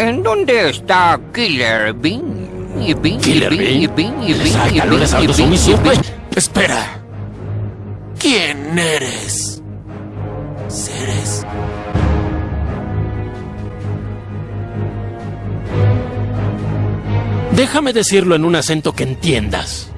¿En dónde está Killer Bean? Y Bean, y ¿Killer Bean, y Bean? Bean, y Bean, y Bean, y Bean, y Bean. Pues. Espera. ¿Quién eres? Ceres. Déjame decirlo en un acento que entiendas.